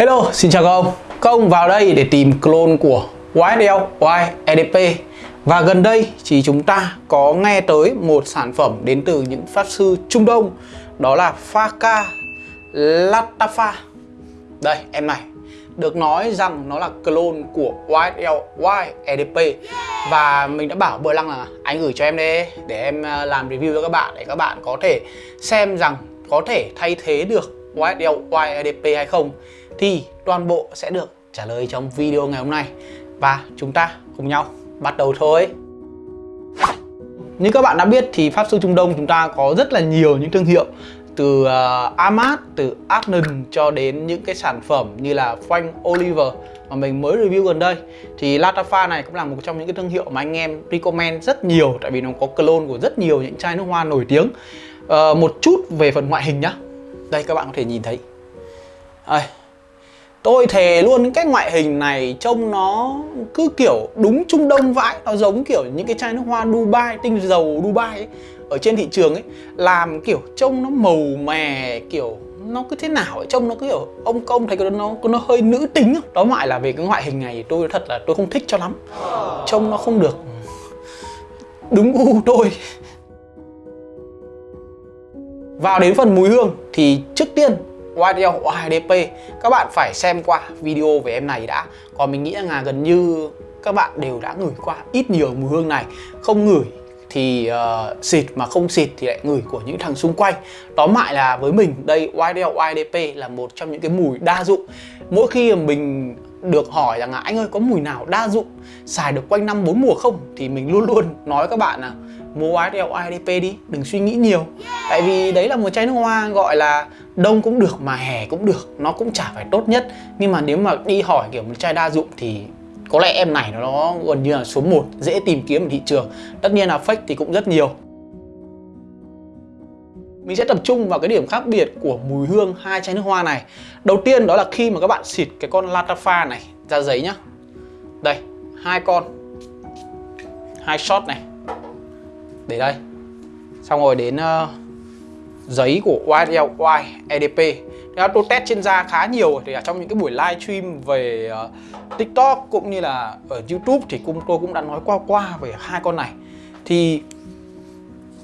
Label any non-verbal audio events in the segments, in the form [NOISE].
Hello, xin chào các ông. Các ông vào đây để tìm clone của YSL YEDP Và gần đây thì chúng ta có nghe tới một sản phẩm đến từ những pháp sư Trung Đông Đó là Faka Latafa. Đây, em này. Được nói rằng nó là clone của YSL YEDP Và mình đã bảo bữa Lăng là anh gửi cho em đi Để em à, làm review cho các bạn Để các bạn có thể xem rằng có thể thay thế được YSL YEDP hay không thì toàn bộ sẽ được trả lời trong video ngày hôm nay. Và chúng ta cùng nhau bắt đầu thôi. Như các bạn đã biết thì Pháp Sư Trung Đông chúng ta có rất là nhiều những thương hiệu từ uh, Amat, từ Agnon cho đến những cái sản phẩm như là Frank Oliver mà mình mới review gần đây. Thì Latafa này cũng là một trong những cái thương hiệu mà anh em recommend rất nhiều tại vì nó có clone của rất nhiều những chai nước hoa nổi tiếng. Uh, một chút về phần ngoại hình nhá. Đây các bạn có thể nhìn thấy. Đây. Tôi thề luôn cái ngoại hình này trông nó cứ kiểu đúng Trung Đông vãi. Nó giống kiểu những cái chai nước hoa Dubai, tinh dầu Dubai ấy, Ở trên thị trường ấy. Làm kiểu trông nó màu mè kiểu nó cứ thế nào ấy trông nó cứ kiểu ông công thấy nó nó hơi nữ tính đó ngoại là về cái ngoại hình này tôi thật là tôi không thích cho lắm. Trông nó không được đúng gu tôi. Vào đến phần mùi hương thì trước tiên YDL YDP các bạn phải xem qua video về em này đã. Còn mình nghĩ là gần như các bạn đều đã ngửi qua ít nhiều mùi hương này. Không ngửi thì uh, xịt mà không xịt thì lại ngửi của những thằng xung quanh. Tóm lại là với mình đây YDL YDP là một trong những cái mùi đa dụng. Mỗi khi mình được hỏi rằng là anh ơi có mùi nào đa dụng? Xài được quanh năm bốn mùa không? thì mình luôn luôn nói các bạn là mua YSL IDP đi, đừng suy nghĩ nhiều. Tại vì đấy là một chai nước hoa gọi là đông cũng được mà hè cũng được, nó cũng chả phải tốt nhất. Nhưng mà nếu mà đi hỏi kiểu một chai đa dụng thì có lẽ em này nó gần như là số 1 dễ tìm kiếm ở thị trường. Tất nhiên là fake thì cũng rất nhiều. Mình sẽ tập trung vào cái điểm khác biệt của mùi hương hai chai nước hoa này. Đầu tiên đó là khi mà các bạn xịt cái con Latafa này ra giấy nhá. Đây, hai con. Hai shot này để đây. Xong rồi đến uh, giấy của YLY EDP Thế tôi test trên da khá nhiều. Thì ở trong những cái buổi live stream về uh, TikTok cũng như là ở YouTube thì cũng tôi cũng đã nói qua qua về hai con này. Thì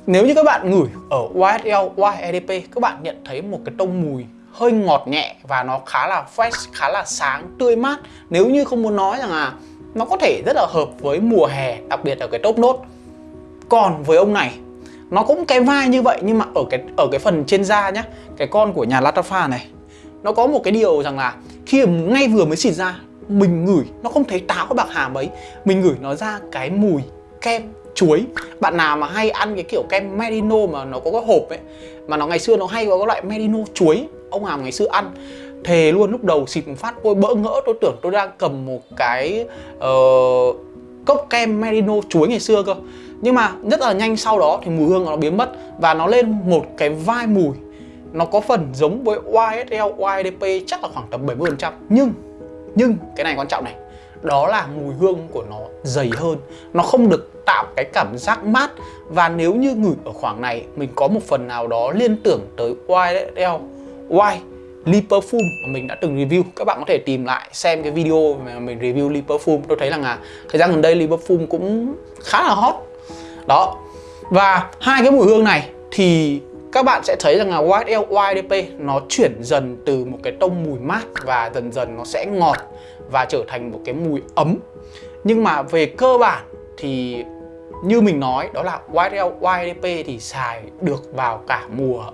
nếu như các bạn ngửi ở YSL YEDP, EDP các bạn nhận thấy một cái tông mùi hơi ngọt nhẹ và nó khá là fresh, khá là sáng, tươi mát. Nếu như không muốn nói rằng là nó có thể rất là hợp với mùa hè đặc biệt ở cái top nốt còn với ông này. Nó cũng cái vai như vậy nhưng mà ở cái ở cái phần trên da nhá cái con của nhà Latafa này nó có một cái điều rằng là khi ngay vừa mới xịt ra mình ngửi nó không thấy táo cái bạc hà mấy mình ngửi nó ra cái mùi kem chuối. Bạn nào mà hay ăn cái kiểu kem merino mà nó có cái hộp ấy mà nó ngày xưa nó hay có cái loại merino chuối ông hàm ngày xưa ăn thề luôn lúc đầu xịt một phát tôi bỡ ngỡ tôi tưởng tôi đang cầm một cái uh, cốc kem merino chuối ngày xưa cơ nhưng mà rất là nhanh sau đó thì mùi hương nó biến mất và nó lên một cái vai mùi. Nó có phần giống với YSL, YDP chắc là khoảng tầm 70% nhưng nhưng cái này quan trọng này. Đó là mùi hương của nó dày hơn. Nó không được tạo cái cảm giác mát. Và nếu như ngửi ở khoảng này mình có một phần nào đó liên tưởng tới YSL Y Lee Perfume mà mình đã từng review. Các bạn có thể tìm lại xem cái video mà mình review Lee Perfume. Tôi thấy rằng là thời gian gần đây Lee Perfume cũng khá là hot đó. Và hai cái mùi hương này thì các bạn sẽ thấy rằng là YSL YDP nó chuyển dần từ một cái tông mùi mát và dần dần nó sẽ ngọt và trở thành một cái mùi ấm. Nhưng mà về cơ bản thì như mình nói, đó là YSL YDP thì xài được vào cả mùa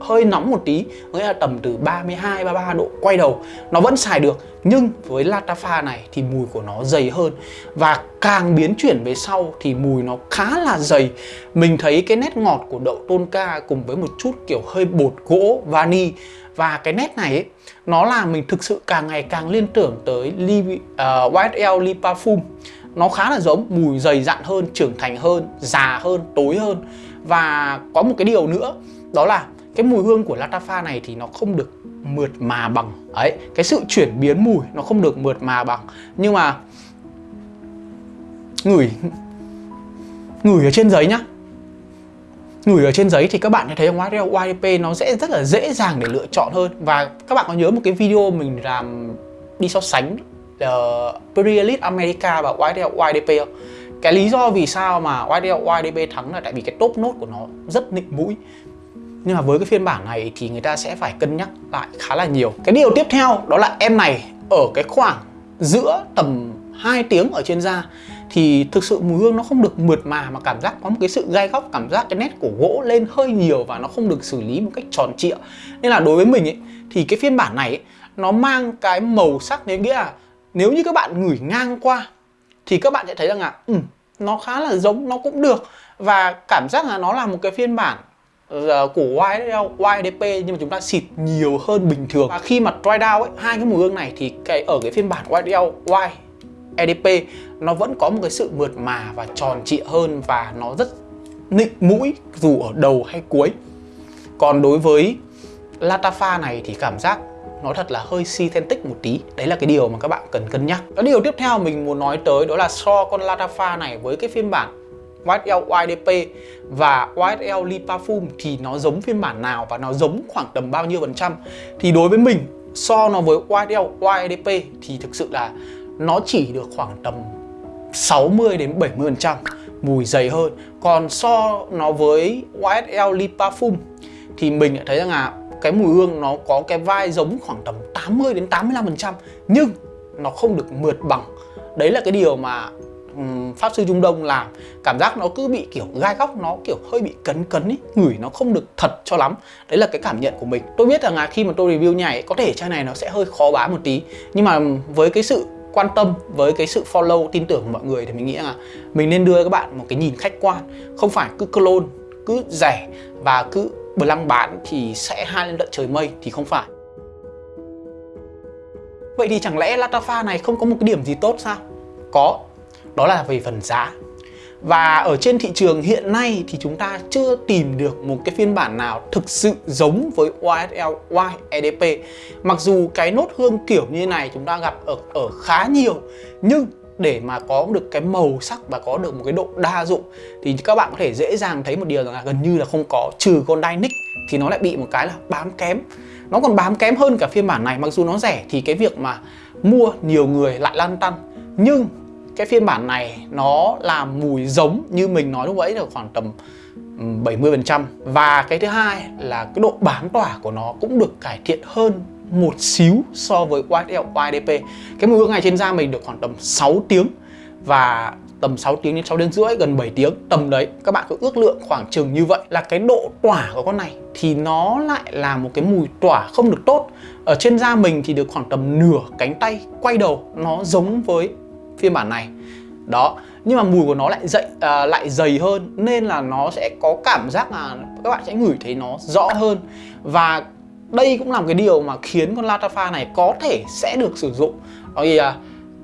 hơi nóng một tí nghĩa là tầm từ 32 33 độ quay đầu nó vẫn xài được. Nhưng với Latafa này thì mùi của nó dày hơn. Và càng biến chuyển về sau thì mùi nó khá là dày. Mình thấy cái nét ngọt của đậu tonka cùng với một chút kiểu hơi bột gỗ vani. Và cái nét này ấy, nó làm mình thực sự càng ngày càng liên tưởng tới Li, à, uh, YSL Li Parfum nó khá là giống mùi dày dặn hơn trưởng thành hơn già hơn tối hơn. Và có một cái điều nữa đó là cái mùi hương của Latafa này thì nó không được mượt mà bằng. Ấy cái sự chuyển biến mùi nó không được mượt mà bằng. Nhưng mà ngửi ngửi ở trên giấy nhá. Ngửi ở trên giấy thì các bạn sẽ thấy YSL YDP nó sẽ rất là dễ dàng để lựa chọn hơn. Và các bạn có nhớ một cái video mình làm đi so sánh ờ, uh, Perielite America và YSL YDP không? Cái lý do vì sao mà YSL YDP thắng là tại vì cái top nốt của nó rất nịnh mũi nhưng mà với cái phiên bản này thì người ta sẽ phải cân nhắc lại khá là nhiều. Cái điều tiếp theo đó là em này ở cái khoảng giữa tầm 2 tiếng ở trên da thì thực sự mùi hương nó không được mượt mà mà cảm giác có một cái sự gai góc cảm giác cái nét của gỗ lên hơi nhiều và nó không được xử lý một cách tròn trịa. Nên là đối với mình ấy thì cái phiên bản này ấy, nó mang cái màu sắc nếu nghĩa là nếu như các bạn ngửi ngang qua thì các bạn sẽ thấy rằng là ừ, nó khá là giống nó cũng được. Và cảm giác là nó là một cái phiên bản Ờ, Của YDP nhưng mà chúng ta xịt nhiều hơn bình thường. Và khi mà dry down ấy, hai cái mùi hương này thì cái, ở cái phiên bản YDL Y EDP nó vẫn có một cái sự mượt mà và tròn trịa hơn và nó rất nịnh mũi dù ở đầu hay cuối. Còn đối với Latafa này thì cảm giác nói thật là hơi synthetic một tí. Đấy là cái điều mà các bạn cần cân nhắc. Cái điều tiếp theo mình muốn nói tới đó là so con Latafa này với cái phiên bản YSL YDP và YSL Lipafum thì nó giống phiên bản nào và nó giống khoảng tầm bao nhiêu phần trăm? Thì đối với mình, so nó với YSL YDP thì thực sự là nó chỉ được khoảng tầm 60 đến 70 phần trăm, mùi dày hơn. Còn so nó với YSL Lipafum thì mình lại thấy rằng là cái mùi hương nó có cái vai giống khoảng tầm 80 đến 85 phần trăm, nhưng nó không được mượt bằng. Đấy là cái điều mà Ừ, pháp sư Trung Đông làm cảm giác nó cứ bị kiểu gai góc nó kiểu hơi bị cấn cấn ấy ngửi nó không được thật cho lắm. Đấy là cái cảm nhận của mình. Tôi biết rằng là khi mà tôi review nhảy có thể chai này nó sẽ hơi khó bán một tí nhưng mà với cái sự quan tâm với cái sự follow tin tưởng của mọi người thì mình nghĩ là mình nên đưa các bạn một cái nhìn khách quan không phải cứ clone cứ rẻ và cứ lăng bán thì sẽ hai lên tận trời mây thì không phải. Vậy thì chẳng lẽ Latafa này không có một cái điểm gì tốt sao? Có, đó là về phần giá. Và ở trên thị trường hiện nay thì chúng ta chưa tìm được một cái phiên bản nào thực sự giống với YSL yedp Mặc dù cái nốt hương kiểu như này chúng ta gặp ở, ở khá nhiều Nhưng để mà có được cái màu sắc và có được một cái độ đa dụng Thì các bạn có thể dễ dàng thấy một điều là gần như là không có Trừ con Dynic thì nó lại bị một cái là bám kém. Nó còn bám kém hơn cả phiên bản này Mặc dù nó rẻ thì cái việc mà mua nhiều người lại lăn tăn. Nhưng cái phiên bản này nó là mùi giống như mình nói lúc ấy là khoảng tầm 70% và cái thứ hai là cái độ bám tỏa của nó cũng được cải thiện hơn một xíu so với YSL YDP cái mùi hương này trên da mình được khoảng tầm 6 tiếng và tầm 6 tiếng đến 6 đến rưỡi, gần 7 tiếng. Tầm đấy, các bạn cứ ước lượng khoảng chừng như vậy là cái độ tỏa của con này thì nó lại là một cái mùi tỏa không được tốt. Ở trên da mình thì được khoảng tầm nửa cánh tay quay đầu, nó giống với phiên bản này. Đó nhưng mà mùi của nó lại dậy à, lại dày hơn nên là nó sẽ có cảm giác là các bạn sẽ ngửi thấy nó rõ hơn. Và đây cũng là một cái điều mà khiến con Latafa này có thể sẽ được sử dụng. Đó là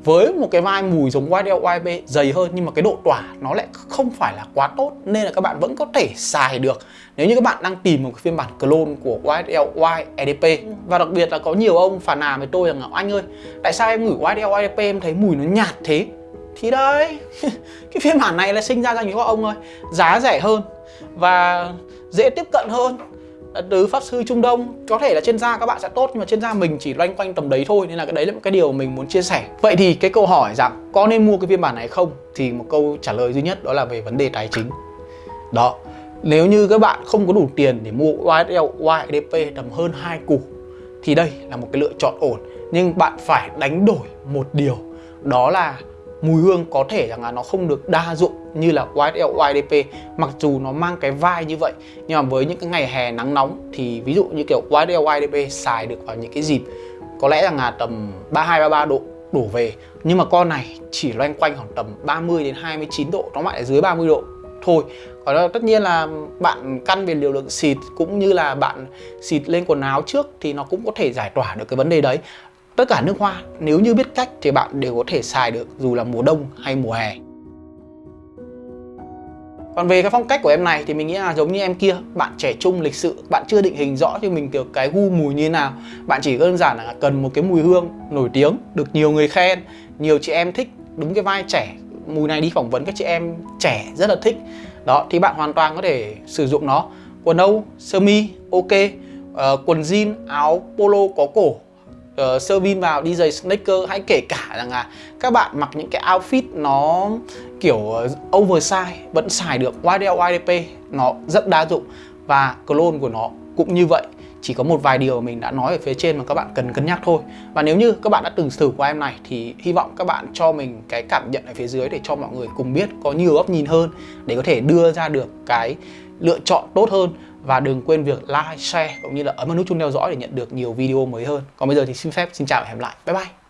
với một cái vai mùi giống YDL YB dày hơn, nhưng mà cái độ tỏa nó lại không phải là quá tốt, nên là các bạn vẫn có thể xài được. Nếu như các bạn đang tìm một cái phiên bản clone của YSL Y EDP và đặc biệt là có nhiều ông phản nàn với tôi rằng là, anh ơi, tại sao em ngửi YDL Y EDP em thấy mùi nó nhạt thế? Thì đấy, [LAUGHS] cái phiên bản này là sinh ra cho những ông ơi, giá rẻ hơn và dễ tiếp cận hơn từ pháp sư Trung Đông, có thể là trên da các bạn sẽ tốt nhưng mà trên da mình chỉ loanh quanh tầm đấy thôi, nên là cái đấy là một cái điều mình muốn chia sẻ. Vậy thì cái câu hỏi rằng có nên mua cái phiên bản này không? Thì một câu trả lời duy nhất đó là về vấn đề tài chính. Đó, nếu như các bạn không có đủ tiền để mua YSL YDP tầm hơn hai củ, thì đây là một cái lựa chọn ổn. Nhưng bạn phải đánh đổi một điều, đó là mùi hương có thể rằng là nó không được đa dụng như là YSL YDP mặc dù nó mang cái vai như vậy. Nhưng mà với những cái ngày hè nắng nóng thì ví dụ như kiểu YSL YDP xài được vào những cái dịp, có lẽ rằng là tầm 32 33 độ đổ về. Nhưng mà con này chỉ loanh quanh khoảng tầm 30 đến 29 độ, nó lại dưới 30 độ thôi. Còn tất nhiên là bạn căn về liều lượng xịt cũng như là bạn xịt lên quần áo trước thì nó cũng có thể giải tỏa được cái vấn đề đấy. Tất cả nước hoa nếu như biết cách thì bạn đều có thể xài được dù là mùa đông hay mùa hè. Còn về cái phong cách của em này thì mình nghĩ là giống như em kia Bạn trẻ trung lịch sự, bạn chưa định hình rõ cho mình kiểu cái gu mùi như thế nào. Bạn chỉ đơn giản là cần một cái mùi hương nổi tiếng, được nhiều người khen Nhiều chị em thích, đúng cái vai trẻ. Mùi này đi phỏng vấn các chị em trẻ rất là thích. Đó thì bạn hoàn toàn có thể sử dụng nó. Quần âu sơ mi ok. Uh, quần jean áo polo có cổ uh, sơ vin vào đi giày sneaker hay kể cả rằng là các bạn mặc những cái outfit nó kiểu ờ, oversize vẫn xài được. YDL YDP nó rất đa dụng và clone của nó cũng như vậy. Chỉ có một vài điều mình đã nói ở phía trên mà các bạn cần cân nhắc thôi. Và nếu như các bạn đã từng thử qua em này thì hy vọng các bạn cho mình cái cảm nhận ở phía dưới để cho mọi người cùng biết có nhiều góc nhìn hơn để có thể đưa ra được cái lựa chọn tốt hơn và đừng quên việc like, share cũng như là ấn vào nút chuông theo dõi để nhận được nhiều video mới hơn. Còn bây giờ thì xin phép xin chào và hẹn gặp lại. Bye bye.